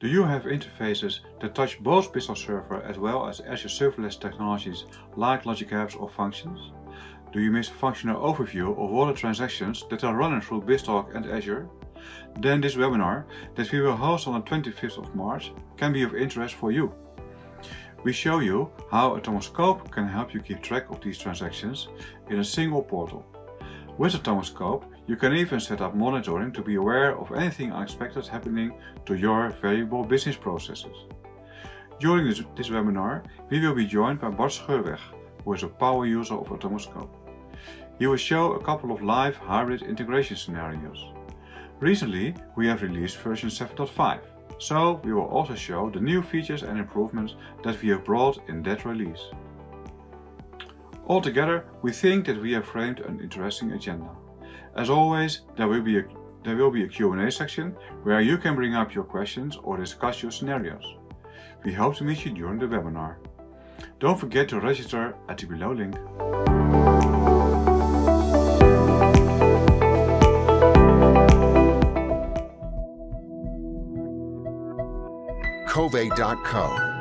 Do you have interfaces that touch both BizTalk Server as well as Azure serverless technologies like Logic Apps or Functions? Do you miss a functional overview of all the transactions that are running through BizTalk and Azure? Then this webinar that we will host on the 25th of March can be of interest for you. We show you how a Atomic Scope can help you keep track of these transactions in a single portal. With a Atomic Scope, you can even set up monitoring to be aware of anything unexpected happening to your valuable business processes. During this, this webinar, we will be joined by Bart Scheurweg, who is a power user of Atomic Scope. He will show a couple of live hybrid integration scenarios. Recently, we have released version 7.5, so we will also show the new features and improvements that we have brought in that release. Altogether, we think that we have framed an interesting agenda. As always, there will be a, there will be a Q&A section where you can bring up your questions or discuss your scenarios. We hope to meet you during the webinar. Don't forget to register at the below link. Kovai.co